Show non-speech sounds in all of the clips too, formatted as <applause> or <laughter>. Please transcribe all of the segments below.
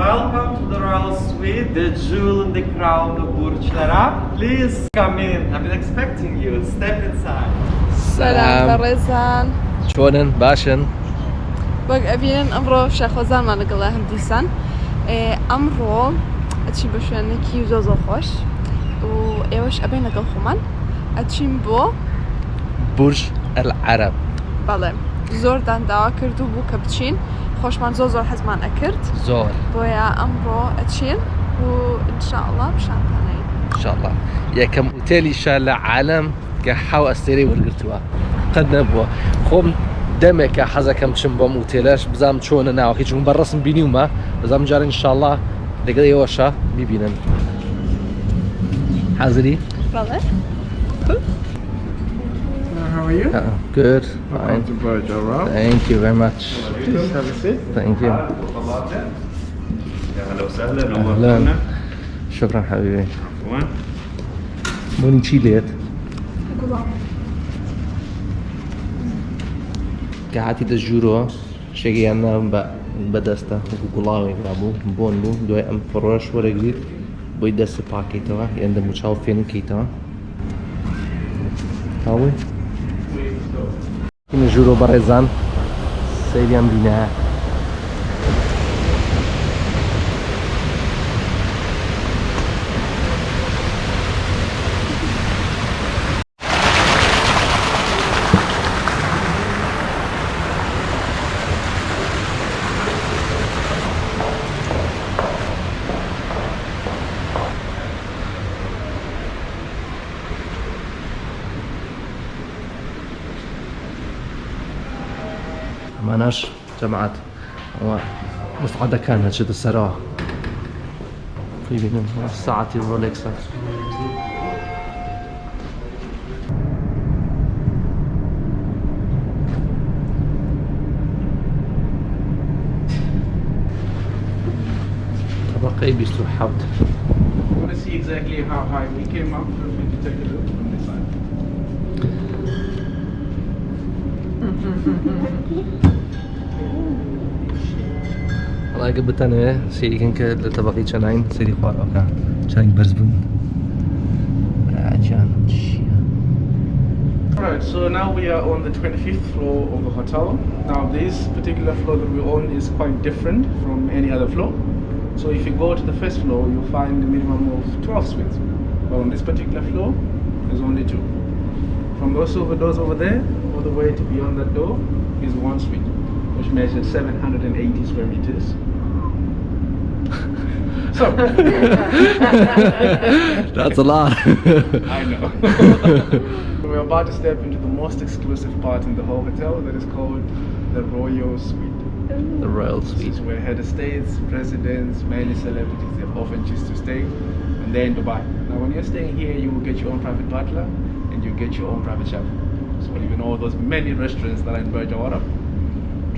Welcome to the royal suite, the jewel in the crown of Burj Al Arab. Please come in. I've been expecting you. Step inside. سلام سلام. بەڕێزان چۆنن باشن وەک ئەبینن ئەمڕۆ شەخۆزانمان لەگەڵا هەم دیسان ئێ، ئەمڕۆ ئەچین بە شوێنێکی زۆ زۆر خۆش و ئێوەش ئەبین لەگەڵ خۆمان ئەچین بۆ برج العرب بەڵێ زۆردان داوا کرد و بوو کە بچین خۆشمان زۆر زۆر حەزمان ئەکرد. زۆر. بۆیە ئەمڕۆ ئەچین و انشاءله بشانتانەی. انشاءله یەکەم ئوتێلیشە لە عالم کە حاو ئەستێری وەرگتووە قەت نەبووە. خۆم دەمێکە حەزەکەم چم بۆم وتێلەش بزانام چۆنە ناوەکەی چون بەڕستم بینیومە. بزانام جارە انشاءله لەگەڵ ئێوەشە میبینن. حەزری بەڵێ. How are you? Uh, good. Welcome to Burj Al Arab. Thank you very much. Please have a seat. Thank you. أهلا وسهلا. نورتونا شكرا حبيبي. عفوا. بوني تشيليت كهاتي دجورو شجيانا بدستا. وكولاوي برابو بون بو دوي أم فروش. ورقليت بوي دست پاکی تو یعنی مچاو فین کی تو هاوی Juro Barezan. Seviam Bina. ماناش جمعات مصعدة كانت شد السراء في بينهم. الساعة الروليكس طبقي بيسو حوت Exactly how high we came up, we can take a look from this side. <laughs> Alright, so now we are on the 25th floor of the hotel. Now this particular floor that we're on is quite different from any other floor. So if you go to the first floor, you'll find a minimum of 12 suites. But on this particular floor, there's only two. From those over doors over there, all the way to beyond that door, is one suite which measures 780 square meters. <laughs> so, That's a lot <laughs> I know. <laughs> We're about to step into the most exclusive part in the whole hotel that is called the Royal Suite. The Royal This Suite is where head of states, presidents, many celebrities they often choose to stay, and they're in Dubai. Now, when you're staying here, you will get your own private butler and you get your own private chef. So even all those many restaurants that are in Burj Al Arab,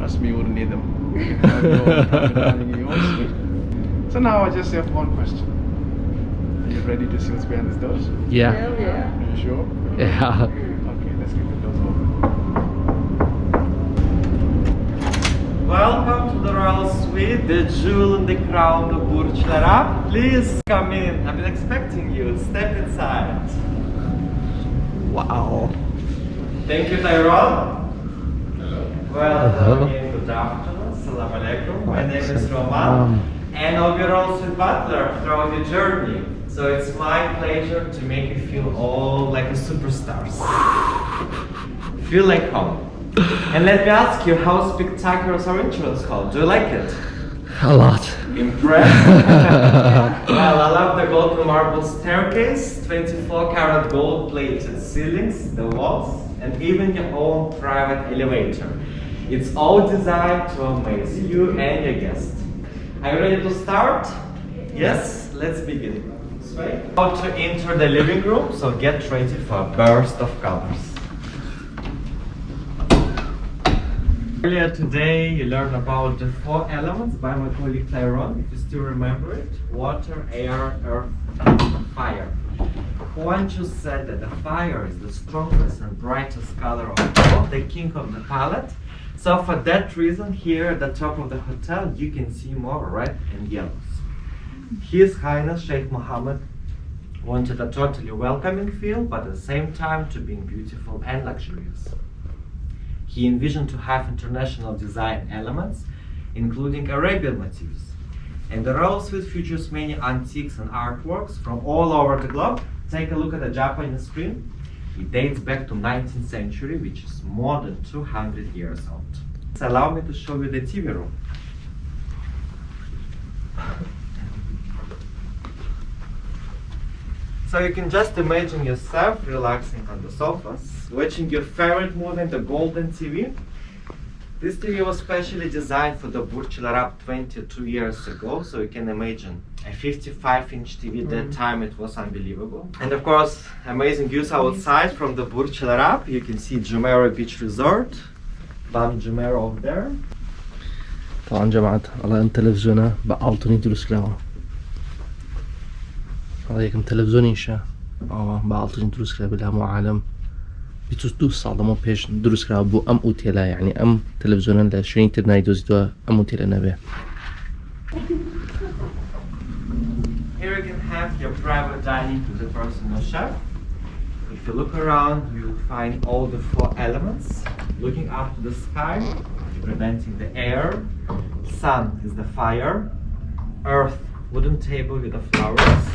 trust me, you wouldn't need them. You have your own private dining in your own suite. So now I just have one question. Are you ready to see what's behind these doors? Yeah Are you sure? Yeah Okay, let's get the doors open. Welcome to the royal suite, the jewel in the crown of Burj Al Arab. Please come in. I've been expecting you. Step inside. Wow Thank you, Tyrone. Welcome uh-huh. Hello. in. Good afternoon. Assalamu alaikum. My name is Roman, and I'll be your also butler throughout the journey. So it's my pleasure to make you feel all like a superstars. Feel like home. And let me ask you, how spectacular is our entrance hall? Do you like it? A lot Impressed? <laughs> well, I love the golden marble staircase, 24 karat gold plated ceilings, the walls, and even your own private elevator. It's all designed to amaze you and your guests. Are you ready to start? Yes, let's begin. How to enter the living room, so get ready for a burst of colors. Earlier today, you learned about the four elements by my colleague Tyrone, if you still remember it water, air, earth, fire. Khuan Chew said that the fire is the strongest and brightest color of all, the king of the palette. So for that reason, here at the top of the hotel, you can see more red and yellows. His Highness Sheikh Mohammed wanted a totally welcoming feel, but at the same time to being beautiful and luxurious. He envisioned to have international design elements, including Arabian motifs. And the royal suite features many antiques and artworks from all over the globe. Take a look at the Japanese screen. It dates back to 19th century, which is more than 200 years old. So allow me to show you the TV room. So you can just imagine yourself relaxing on the sofas, watching your favorite movie on the golden TV. This TV was specially designed for the Burj Al Arab 22 years ago, so you can imagine a 55-inch TV at mm -hmm. that time, it was unbelievable. And of course, amazing views outside from the Burj Al Arab. You can see Jumeirah Beach Resort, Palm Jumeirah over there. طبعا جماعة الله يم تلفزيونه بقالتوني تلوسكلاوا الله يكم تلفزيوني شا اه بقالتوني تلوسكلا بالهم وعالم مو عالم بيتوس دو ساڵە مە پێش دروست کرا بۆ ئەم ئوتێلا یعنی ئەم تەلەڤزیۆنە لە شوێنی تر نایدۆزیتەوە ئەم وتێلە نەبێ Here you can have your private dining to the personal chef. If you look around, you'll find all the four elements. Looking up to the sky, preventing the air. Sun is the fire. Earth, wooden table with the flowers.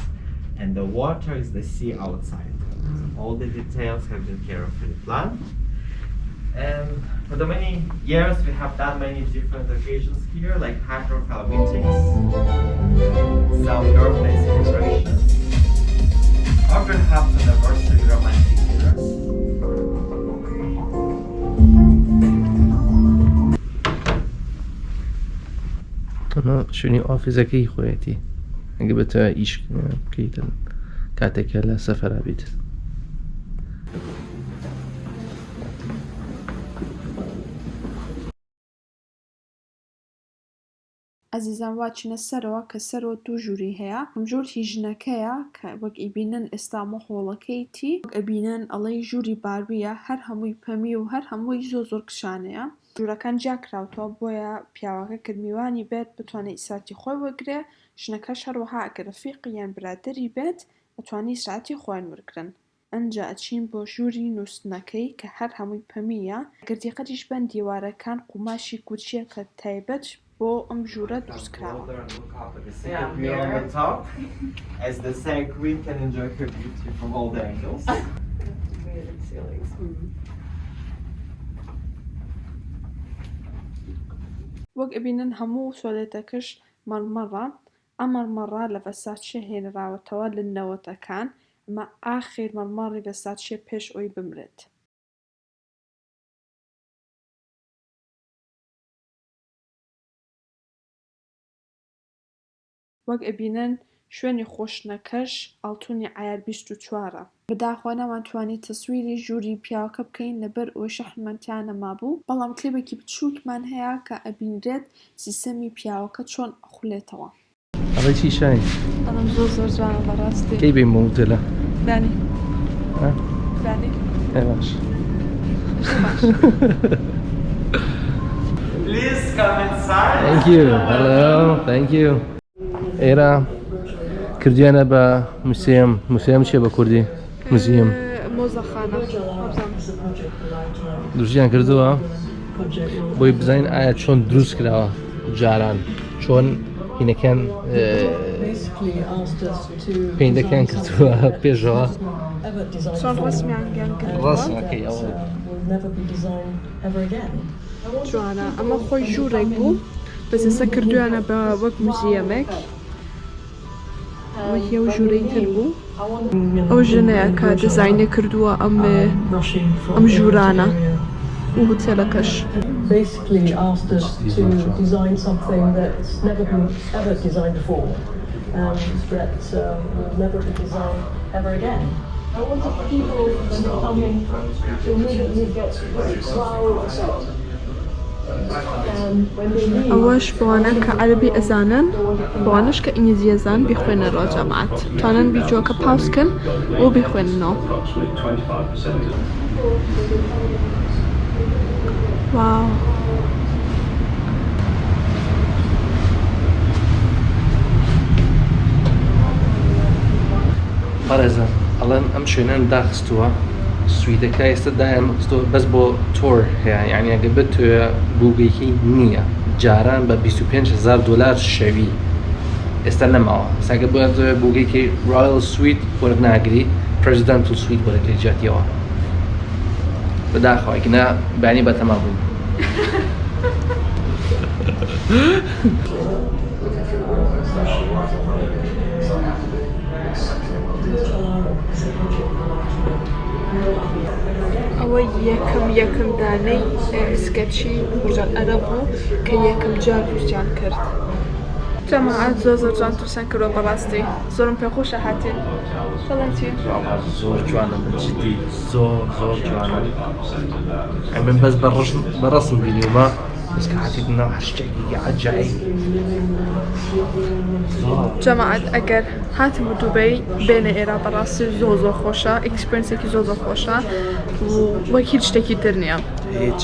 And the water is the sea outside. So all the details have been carefully planned. And for the many years, we have done many different occasions here, like high profile meetings, some birthday celebrations, or perhaps anniversary romantic dinners. ئەمە شوێنی ئۆفیزەکەی خۆیەتی ئەگە بێتە ئیش بکەیتن کاتێکە لە سەفەرا بیت ئەزیزان واچنە سەرەوە کە سەرەوە دوو ژووری هەیە. ئەمجۆر هی ژنەکەیە کە وەک ئیبینن ئێستامە هۆڵەکەیتی ئەبینن ئەڵەی ژووری باربیە هەر هەمووی پەمی و هەر هەمووی زۆ زۆر کشانەیە. ژوورەکان جیاکراوتەوە بۆیە پیاوەکە کرمیوانی بێت بتوانێت ئیساتی خۆی وەگرێ ژنەکەش هەروەها ئەگە رەفیقی یان برادری بێت ئەتوانی ساعتی خۆیان وەرگرن ئەنجا ئەچین بۆ ژووری نووسنەکەی کە هەر هەمووی پەمیە. گردیقەتیش بەن دیوارەکان قوماشی کوچیە کە تایبەت بۆ ئەم ژوورە دروستکراوە. <laughs> As the sag queen can enjoy her beauty from all the angles. <laughs> وەک mm-hmm. ئەبینن هەموو سۆلێتەکەش مەرمەڕە. ئەمەرمەڕە لە بەساتشە هێنراوەتەوە لنەوەتەکان ئەمە ئاخیر مەرمەڕی بەساتشێ پێش ئەوی بمرێت. وەک ئەبینن شوێنی خۆشنەکەش ئەڵتونی ئایار چوارە بەداخوا نامانتوانی تەسویری ژووری پیاوەکە بکەین لەبەر ئەوە شەحمەتیانە مابوو بەڵام کلێبێکی بچووکمان هەیە کە ئەبینرێت سیستەمی پیاوەکە چۆن ئەخولێتەوە ئەڵی چی شاین ئەم زۆر زۆر جوانە بەڕاستی کەی بانی ها؟ بانی باش Please come inside. Thank you. Hello. Thank you. ئێرە کردیانە بە موسیم. موسیم چێ بە کوردی؟ موزیم. دروستیان کردووە. بۆی بزانین ئایا چۆن دروست کراوە جاران؟ چۆن هینەکان پێیندەکان کردووە پێشەوە؟ ڕاستەکەی جوانە ئەمە خۆی ژوورێک بوو. بەسەسە کردویانە بە وەک موزیەمێک. ئەمە هێو ژوورەی تر بوو ئەو ژنەیە کە دیزاینە کردووە ئەم Rushing from ئەم area to ژوورانە area. و هوتێلەکەش Basically asked us to design something that's never been ever designed before and that um, will never be designed ever again. I wanted people when they come in to immediately get wow ئەوەش بۆوانە کە عەربی ئەزانن بۆوانش کە ئینگلیزیەزان بیخوێنە ڕۆجەمات توانن بیجۆکە پاوسکن و بیخوێننەوە. واو. پارێزە ئەڵەن ئەم شوێنەن داخستووە. سویدەکە ئێستا دایانستۆ بەس بۆ تۆر هەیە یعنی ئەگە بێت توێ بووگەیکی نییە جاران بە 25هزار دلار شەوی ئێستا نەماوە ساگە بۆ بووگەیکی ڕایل سویت وەرناگری پرزیدنت و سویت وەرەگری جاتیەوە بەداخواکنا بانی بەتەما بووین ئەوە یەکەم یەکەم دانەی سکەچی بژان ئەرە بوو کە یەکەم جار دووسیان کرد. جەماعات زۆ زۆر جان تووسان کردەوە بەڕاستی زۆرم پێخۆشە هاتین. بەڵێنتی زۆر جوانە بەجددی زۆر زۆر جوانە. ئەمن بەس بەڕستم بینیومە بەسکە جماعة اگر هاتم دبي بين ايرا براس زوزو زور خوشا اكسبيرينسك زور زور خوشا وكيل شتكي ترنيا هيج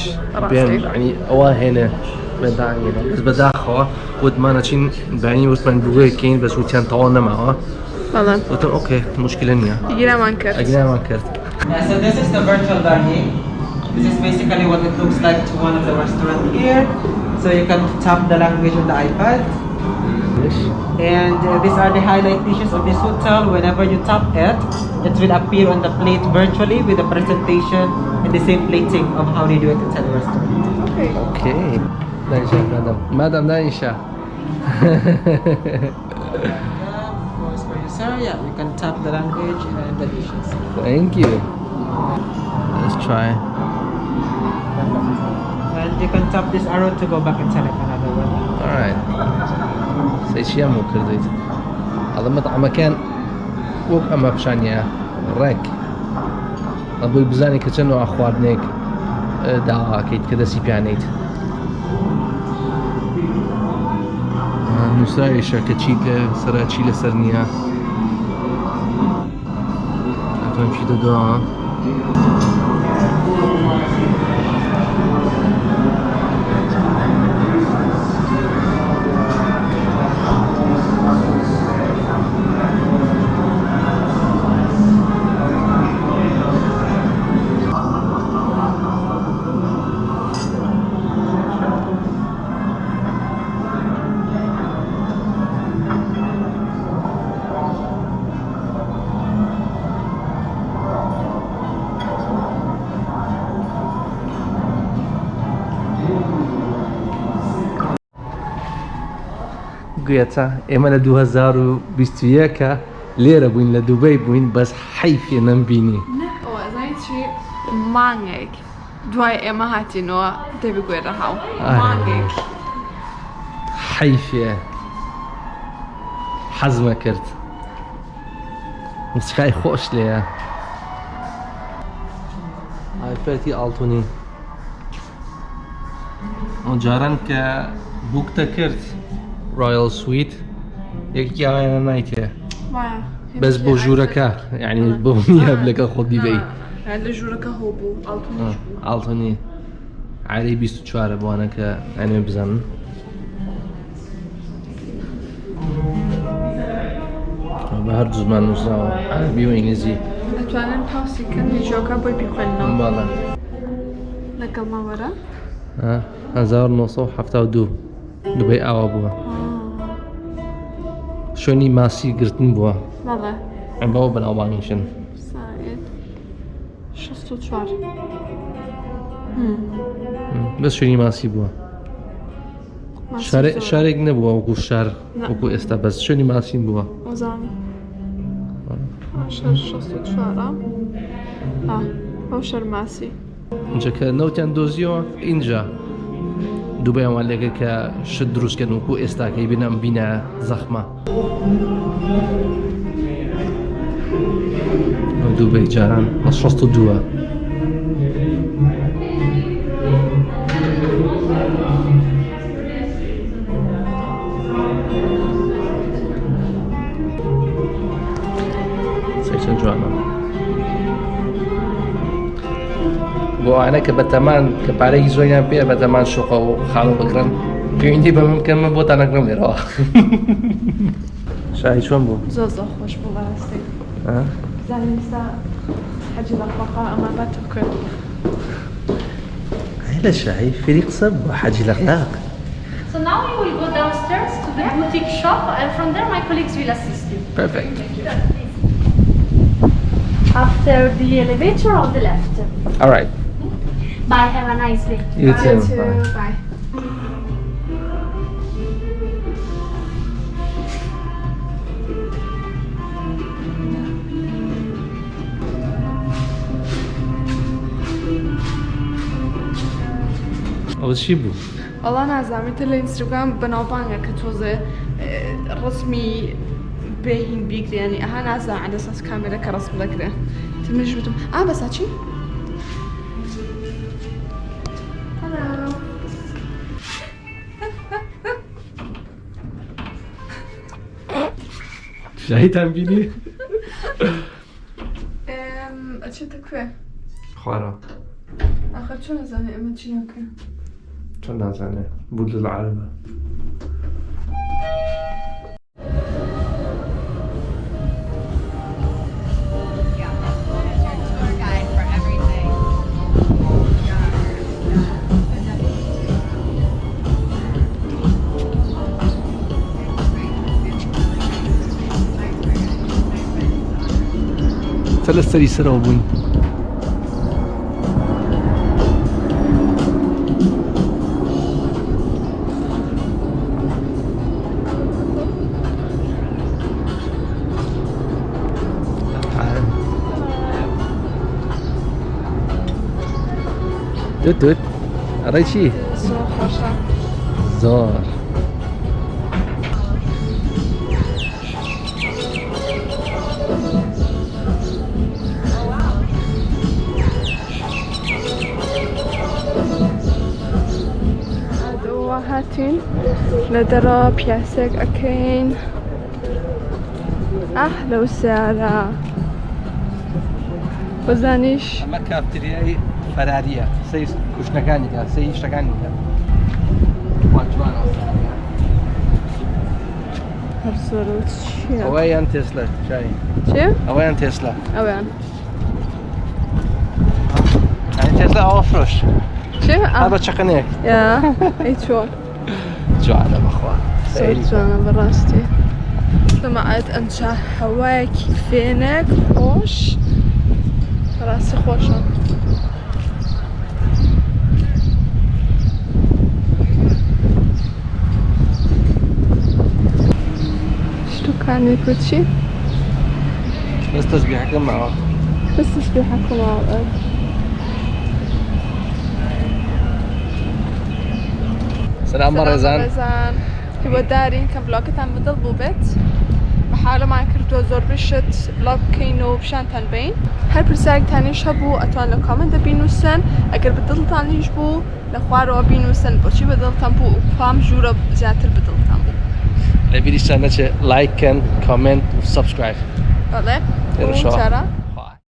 يعني اوا هنا بس بداخوا ود ما نشين بعيني وسط من بوغي كين بس وتيان طوانا معاه بلى قلت أوكي مشكلة نيا يجينا ما انكرت يجينا ما انكرت So this is the virtual learning. This is basically what it looks like to one of the restaurant here. So you can tap the language on the iPad. And uh, these are the highlight dishes of this hotel. Whenever you tap it, it will appear on the plate virtually with the presentation and the same plating of how they do it inside the restaurant. Okay. Okay. Nice, madam. Madam, nice. <laughs> Yeah, you can tap the language and the dishes. Thank you. Let's try. And you can tap this arrow to go back and select another one. Alright. سيشيامو كرديت هذا مطعم مكان وك أما بشانيا رك أبوي بزاني كتنو أخوانيك دا أكيد كده سي بيانيت نووسراویشە کە چی لە سەرا چی لەسەر نییە ئەتۆم چی گوێتە ئێمە لە 2021 لێرە بووین لە دووبەی بووین بەس حیفێ چی مانگێک دوای ئێمە هاتینەوە دەبگوێرە هاو. ئای. مانگێک حیفێ حەزمە کرد مسخای خۆش لێە ئایپەتی ئاڵتونی ئەو جاران کە بووکتە کرد ڕایل سویت یەکی ئاوایانە نایتێ بەس بۆ ژوورەکە. یعنی بۆ نییە لەگەڵ خۆ بیبەی لە ژوورەکە هۆ بوو ئاڵتونی ئاڵتۆنی عاری 24 بوانە کە ئەنێ بزانن بە هەر زمان نووسراوە عربی و ئینگلیزی. دەتوانن پاسیکەن لیژۆکە بۆی بیخوێنەوە باڵە لەگەڵ ماوەرە؟ 1972 دوبەی ئاوا بووە شوێنی ماسی گرتن بووە ئەم بەوە بەناوبانیشن ساعت 64 بەس شوێنی ماسی بووە شارێ- شارێک نەبووە وەکو شار وەکو ئێستا بەس. شوێنی ماسیم بووە ئەو شەرماسی اینجا کە نەوتیان دۆزیەوە؟ اینجا. دووبای ئەوان لێگە کە شت دروستکەن وەکو ئێستاکەی بینەم بینە زەخمە. دووبەی جاران بە 62 چەند بۆ ئەوانە کە بەتەمان کە پارێکی زۆریان پێ بەتەمان شوقە و خاڵ بکرن پەیوەندی بە من بکەمە بۆ تا نەکرم لێرەوە شاهی چۆن بوو زۆر زۆر خۆش بوو بەڕاستی ها زانستا حجي لقبقاء ما باتوكل هلا شاي فريق صب حاجي لقاق. So now we will go downstairs to the boutique shop and from there my colleagues will assist you. بيرفكت After the elevator on the left. alright Bye, have a nice day. you too باي اول شي بو والله نازم مثل الانستغرام بناوبانجا كتوزة رسمي بيهين بيقري يعني اها نازم على اساس كاميرا كرسم ذكره تمنج بتم اه بس هاتشي شهیدم بینی؟ چه که؟ خوارا آخر چون نزنه اما چی نکه؟ چون نزنه بود العربه Felăstării sărău buni. Tut, tut. Arăți. Zor, așa. Zor. نضرب ياسك أكين أحلى أه، وسعرة بزانیش ئەمە کافتریایی فەراریە سی کوشتەکانیدا سی شتەکانیدا ئەوەیان تسلا. ئەوەیان تێسلە تسلا. أوفرش. يعني آه. شو؟ فرۆش بە يا. إيش هو؟ جوعانة بأخوان صرت جوعانة براستي. سمعت أنشا حواك فينك خوش؟ راسي خوشة. شو كان كلشي بس تسبيحكم مع بعض بس تسبيحكم مع بعض سلام بارزان بارزان کە بۆ دارین ما كرتو زور بشت بلوك كينو بشان زۆر بين هل بکەینەوە پیششانتان بین اتوان پرسیارێکتانیش هەبوو ئەتوان لە کامنتە بینوسن ئەگەر بدڵتان هیچ بوو لە خوارەوە بینوسن بۆچی بەدڵتان بوو؟ پام ژوورە زیاتر بدڵتان بوو. لە بیریشتان نەچێ لایکن کامنت و سبسکرایب بەڵێ چارە؟